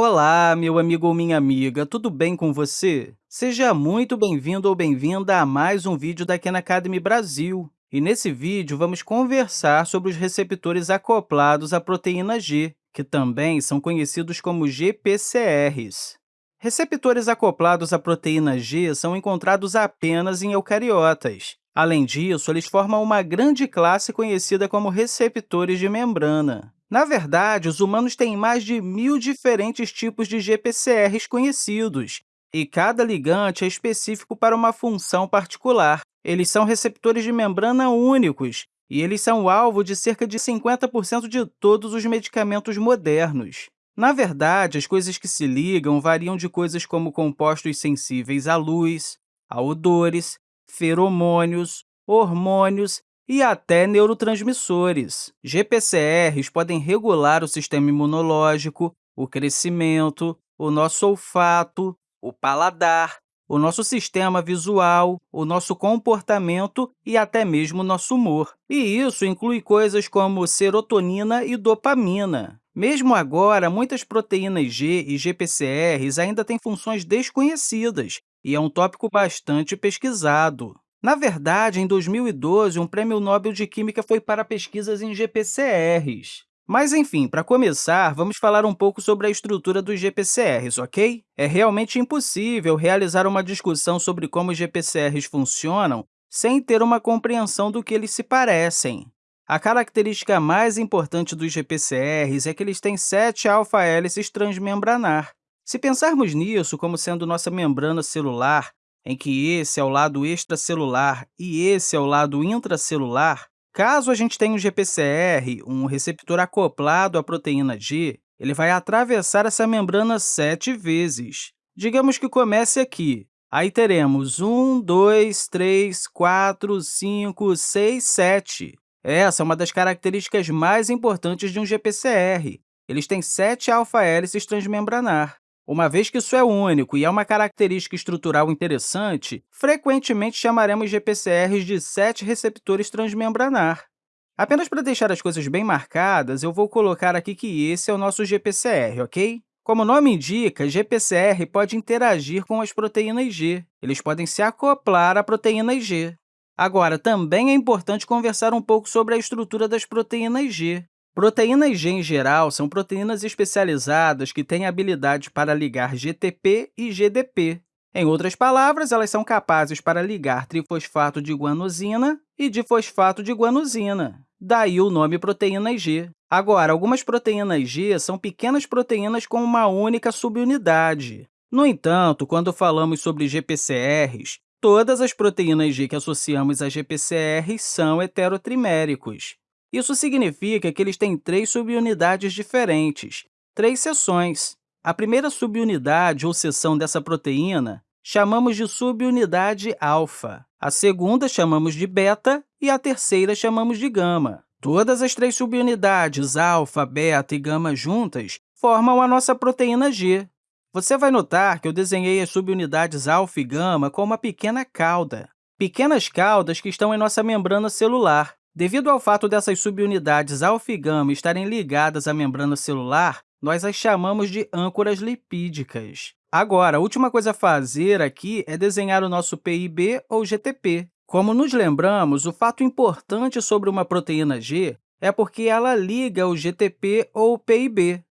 Olá, meu amigo ou minha amiga, tudo bem com você? Seja muito bem-vindo ou bem-vinda a mais um vídeo da Khan Academy Brasil. E nesse vídeo, vamos conversar sobre os receptores acoplados à proteína G, que também são conhecidos como GPCRs. Receptores acoplados à proteína G são encontrados apenas em eucariotas. Além disso, eles formam uma grande classe conhecida como receptores de membrana. Na verdade, os humanos têm mais de mil diferentes tipos de GPCRs conhecidos, e cada ligante é específico para uma função particular. Eles são receptores de membrana únicos, e eles são alvo de cerca de 50% de todos os medicamentos modernos. Na verdade, as coisas que se ligam variam de coisas como compostos sensíveis à luz, a odores, feromônios, hormônios e até neurotransmissores. GPCRs podem regular o sistema imunológico, o crescimento, o nosso olfato, o paladar, o nosso sistema visual, o nosso comportamento e até mesmo o nosso humor. E isso inclui coisas como serotonina e dopamina. Mesmo agora, muitas proteínas G e GPCRs ainda têm funções desconhecidas, e é um tópico bastante pesquisado. Na verdade, em 2012, um prêmio Nobel de Química foi para pesquisas em GPCRs. Mas, enfim, para começar, vamos falar um pouco sobre a estrutura dos GPCRs, ok? É realmente impossível realizar uma discussão sobre como os GPCRs funcionam sem ter uma compreensão do que eles se parecem. A característica mais importante dos GPCRs é que eles têm sete alfa-hélices transmembranar. Se pensarmos nisso como sendo nossa membrana celular, em que esse é o lado extracelular e esse é o lado intracelular, caso a gente tenha um GPCR, um receptor acoplado à proteína G, ele vai atravessar essa membrana sete vezes. Digamos que comece aqui. Aí teremos 1, 2, 3, 4, 5, 6, 7. Essa é uma das características mais importantes de um GPCR. Eles têm sete alfa-hélices transmembranar. Uma vez que isso é único e é uma característica estrutural interessante, frequentemente chamaremos GPCRs de sete receptores transmembranar. Apenas para deixar as coisas bem marcadas, eu vou colocar aqui que esse é o nosso GPCR, ok? Como o nome indica, GPCR pode interagir com as proteínas G. Eles podem se acoplar à proteína G. Agora, também é importante conversar um pouco sobre a estrutura das proteínas G. Proteínas G, em geral, são proteínas especializadas que têm habilidade para ligar GTP e GDP. Em outras palavras, elas são capazes para ligar trifosfato de guanosina e difosfato de guanosina. Daí o nome proteína G. Agora, algumas proteínas G são pequenas proteínas com uma única subunidade. No entanto, quando falamos sobre GPCRs, todas as proteínas G que associamos a GPCRs são heterotriméricos. Isso significa que eles têm três subunidades diferentes, três seções. A primeira subunidade ou seção dessa proteína chamamos de subunidade alfa, a segunda chamamos de beta e a terceira chamamos de gama. Todas as três subunidades, alfa, beta e gama juntas, formam a nossa proteína G. Você vai notar que eu desenhei as subunidades alfa e gama com uma pequena cauda, pequenas caudas que estão em nossa membrana celular. Devido ao fato dessas subunidades alfa e gama estarem ligadas à membrana celular, nós as chamamos de âncoras lipídicas. Agora, a última coisa a fazer aqui é desenhar o nosso PIB ou GTP. Como nos lembramos, o fato importante sobre uma proteína G é porque ela liga o GTP ou o PIB.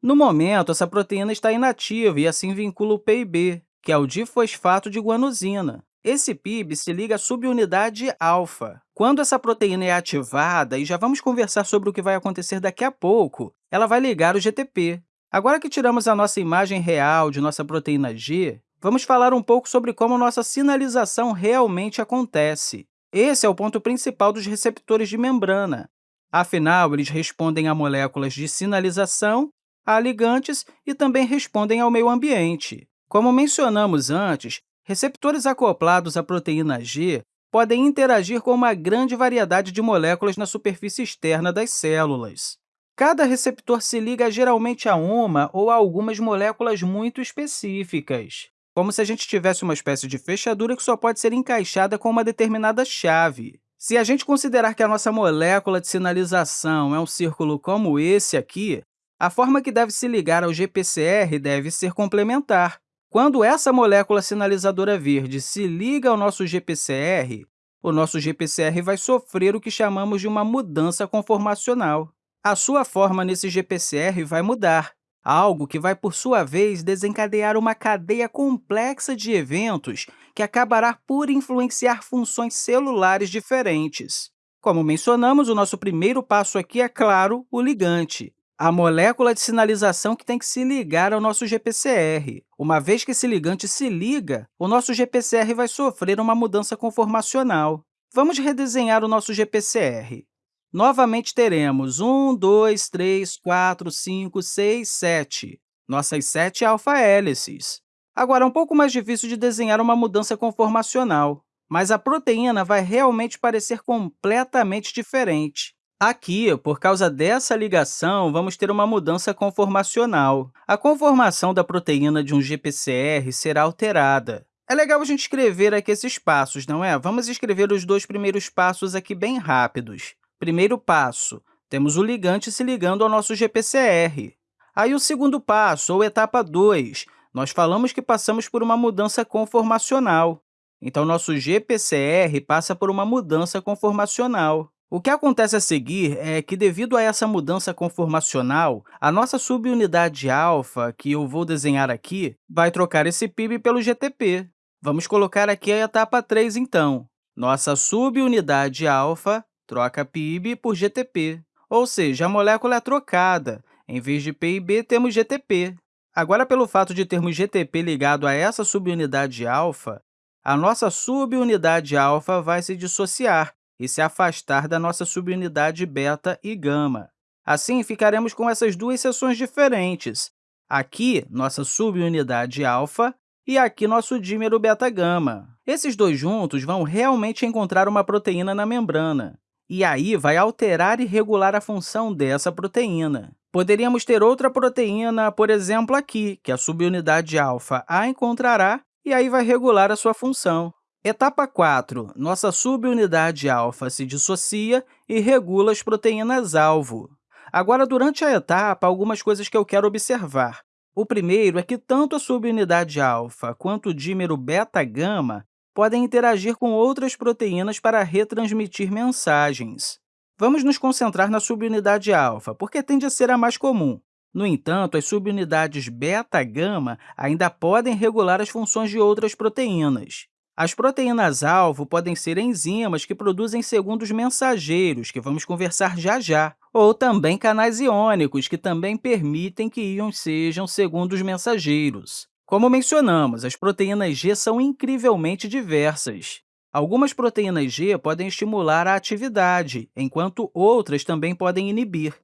No momento, essa proteína está inativa e assim vincula o PIB, que é o difosfato de guanosina. Esse PIB se liga à subunidade alfa. Quando essa proteína é ativada, e já vamos conversar sobre o que vai acontecer daqui a pouco, ela vai ligar o GTP. Agora que tiramos a nossa imagem real de nossa proteína G, vamos falar um pouco sobre como nossa sinalização realmente acontece. Esse é o ponto principal dos receptores de membrana. Afinal, eles respondem a moléculas de sinalização, a ligantes e também respondem ao meio ambiente. Como mencionamos antes, Receptores acoplados à proteína G podem interagir com uma grande variedade de moléculas na superfície externa das células. Cada receptor se liga geralmente a uma ou a algumas moléculas muito específicas, como se a gente tivesse uma espécie de fechadura que só pode ser encaixada com uma determinada chave. Se a gente considerar que a nossa molécula de sinalização é um círculo como esse aqui, A forma que deve se ligar ao GPCR deve ser complementar. Quando essa molécula sinalizadora verde se liga ao nosso GPCR, o nosso GPCR vai sofrer o que chamamos de uma mudança conformacional. A sua forma nesse GPCR vai mudar, algo que vai, por sua vez, desencadear uma cadeia complexa de eventos que acabará por influenciar funções celulares diferentes. Como mencionamos, o nosso primeiro passo aqui é, claro, o ligante, a molécula de sinalização que tem que se ligar ao nosso GPCR. Uma vez que esse ligante se liga, o nosso GPCR vai sofrer uma mudança conformacional. Vamos redesenhar o nosso GPCR. Novamente teremos 1, 2, 3, 4, 5, 6, 7, nossas sete alfa-hélices. Agora, é um pouco mais difícil de desenhar uma mudança conformacional, mas a proteína vai realmente parecer completamente diferente. Aqui, por causa dessa ligação, vamos ter uma mudança conformacional. A conformação da proteína de um GPCR será alterada. É legal a gente escrever aqui esses passos, não é? Vamos escrever os dois primeiros passos aqui bem rápidos. Primeiro passo, temos o ligante se ligando ao nosso GPCR. Aí, o segundo passo, ou etapa 2, nós falamos que passamos por uma mudança conformacional. Então, nosso GPCR passa por uma mudança conformacional. O que acontece a seguir é que, devido a essa mudança conformacional, a nossa subunidade alfa, que eu vou desenhar aqui, vai trocar esse PIB pelo GTP. Vamos colocar aqui a etapa 3, então. Nossa subunidade alfa troca PIB por GTP, ou seja, a molécula é trocada. Em vez de PIB, temos GTP. Agora, pelo fato de termos GTP ligado a essa subunidade alfa, a nossa subunidade alfa vai se dissociar, e se afastar da nossa subunidade beta e gama. Assim, ficaremos com essas duas seções diferentes. Aqui, nossa subunidade alfa e aqui nosso dímero beta-gama. Esses dois juntos vão realmente encontrar uma proteína na membrana, e aí vai alterar e regular a função dessa proteína. Poderíamos ter outra proteína, por exemplo, aqui, que a subunidade alfa a encontrará e aí vai regular a sua função. Etapa 4. Nossa subunidade alfa se dissocia e regula as proteínas-alvo. Agora, durante a etapa, algumas coisas que eu quero observar. O primeiro é que tanto a subunidade alfa quanto o dímero beta-gama podem interagir com outras proteínas para retransmitir mensagens. Vamos nos concentrar na subunidade alfa, porque tende a ser a mais comum. No entanto, as subunidades beta-gama ainda podem regular as funções de outras proteínas. As proteínas-alvo podem ser enzimas que produzem segundos mensageiros, que vamos conversar já já, ou também canais iônicos, que também permitem que íons sejam segundos mensageiros. Como mencionamos, as proteínas G são incrivelmente diversas. Algumas proteínas G podem estimular a atividade, enquanto outras também podem inibir.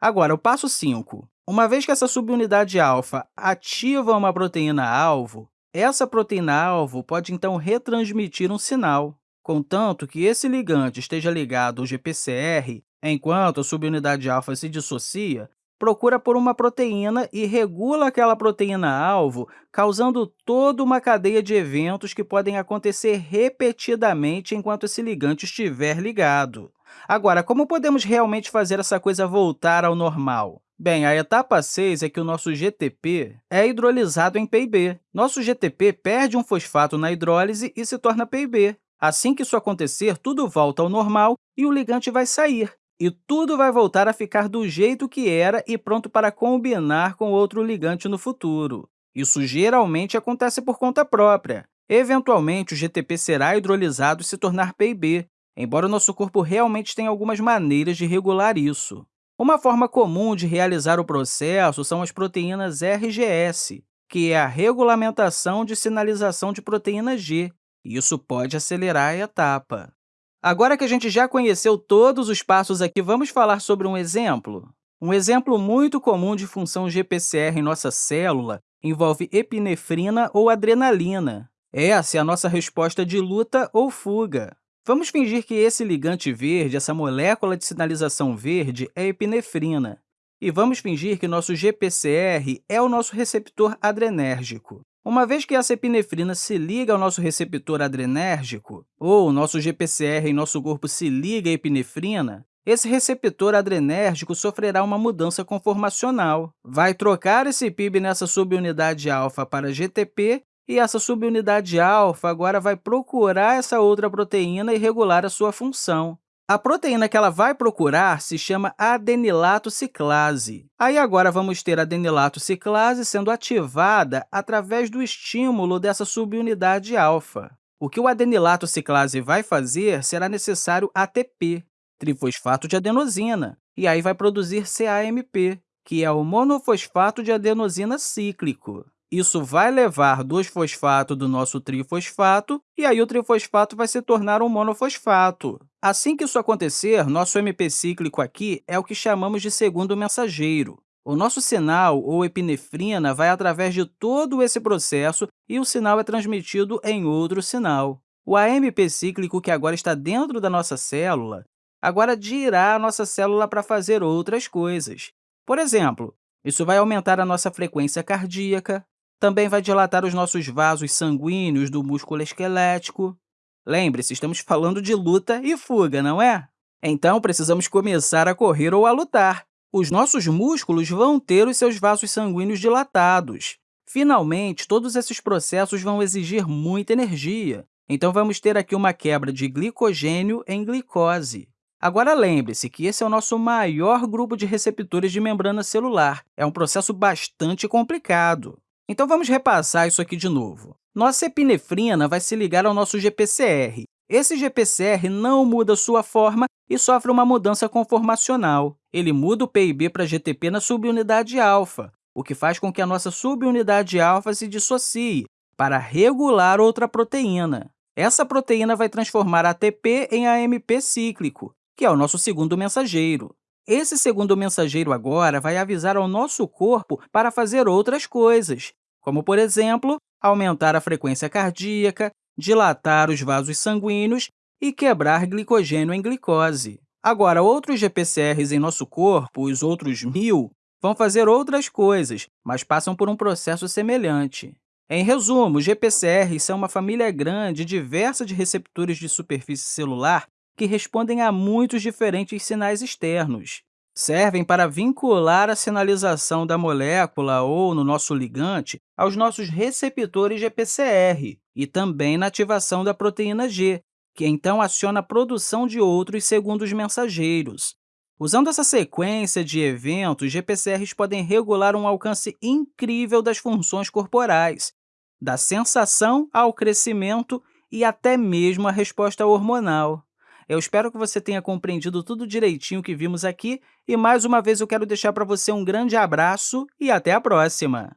Agora, o passo 5. Uma vez que essa subunidade alfa ativa uma proteína-alvo, essa proteína-alvo pode, então, retransmitir um sinal, contanto que esse ligante esteja ligado ao GPCR, enquanto a subunidade alfa se dissocia, procura por uma proteína e regula aquela proteína-alvo, causando toda uma cadeia de eventos que podem acontecer repetidamente enquanto esse ligante estiver ligado. Agora, como podemos realmente fazer essa coisa voltar ao normal? Bem, a etapa 6 é que o nosso GTP é hidrolisado em PIB. Nosso GTP perde um fosfato na hidrólise e se torna PIB. Assim que isso acontecer, tudo volta ao normal e o ligante vai sair. E tudo vai voltar a ficar do jeito que era e pronto para combinar com outro ligante no futuro. Isso geralmente acontece por conta própria. Eventualmente, o GTP será hidrolisado e se tornar PIB, embora o nosso corpo realmente tenha algumas maneiras de regular isso. Uma forma comum de realizar o processo são as proteínas RGS, que é a regulamentação de sinalização de proteína G. Isso pode acelerar a etapa. Agora que a gente já conheceu todos os passos aqui, vamos falar sobre um exemplo? Um exemplo muito comum de função GPCR em nossa célula envolve epinefrina ou adrenalina. Essa é a nossa resposta de luta ou fuga. Vamos fingir que esse ligante verde, essa molécula de sinalização verde, é epinefrina. E vamos fingir que nosso GPCR é o nosso receptor adrenérgico. Uma vez que essa epinefrina se liga ao nosso receptor adrenérgico, ou o nosso GPCR em nosso corpo se liga à epinefrina, esse receptor adrenérgico sofrerá uma mudança conformacional. Vai trocar esse PIB nessa subunidade alfa para GTP e essa subunidade alfa agora vai procurar essa outra proteína e regular a sua função. A proteína que ela vai procurar se chama adenilato ciclase. Aí agora vamos ter a adenilato ciclase sendo ativada através do estímulo dessa subunidade alfa. O que o adenilato ciclase vai fazer será necessário ATP, trifosfato de adenosina, e aí vai produzir CAMP, que é o monofosfato de adenosina cíclico. Isso vai levar 2-fosfato do nosso trifosfato, e aí o trifosfato vai se tornar um monofosfato. Assim que isso acontecer, nosso MP cíclico aqui é o que chamamos de segundo mensageiro. O nosso sinal, ou epinefrina, vai através de todo esse processo e o sinal é transmitido em outro sinal. O AMP cíclico, que agora está dentro da nossa célula, agora dirá a nossa célula para fazer outras coisas. Por exemplo, isso vai aumentar a nossa frequência cardíaca, também vai dilatar os nossos vasos sanguíneos do músculo esquelético. Lembre-se, estamos falando de luta e fuga, não é? Então, precisamos começar a correr ou a lutar. Os nossos músculos vão ter os seus vasos sanguíneos dilatados. Finalmente, todos esses processos vão exigir muita energia, então vamos ter aqui uma quebra de glicogênio em glicose. Agora, lembre-se que esse é o nosso maior grupo de receptores de membrana celular. É um processo bastante complicado. Então, vamos repassar isso aqui de novo. Nossa epinefrina vai se ligar ao nosso GPCR. Esse GPCR não muda sua forma e sofre uma mudança conformacional. Ele muda o PIB para GTP na subunidade alfa, o que faz com que a nossa subunidade alfa se dissocie para regular outra proteína. Essa proteína vai transformar ATP em AMP cíclico, que é o nosso segundo mensageiro. Esse segundo mensageiro agora vai avisar ao nosso corpo para fazer outras coisas, como, por exemplo, aumentar a frequência cardíaca, dilatar os vasos sanguíneos e quebrar glicogênio em glicose. Agora, outros GPCRs em nosso corpo, os outros mil, vão fazer outras coisas, mas passam por um processo semelhante. Em resumo, GPCRs são uma família grande e diversa de receptores de superfície celular que respondem a muitos diferentes sinais externos. Servem para vincular a sinalização da molécula ou, no nosso ligante, aos nossos receptores GPCR e também na ativação da proteína G, que então aciona a produção de outros segundos mensageiros. Usando essa sequência de eventos, GPCRs podem regular um alcance incrível das funções corporais, da sensação ao crescimento e até mesmo a resposta hormonal. Eu espero que você tenha compreendido tudo direitinho que vimos aqui e, mais uma vez, eu quero deixar para você um grande abraço e até a próxima!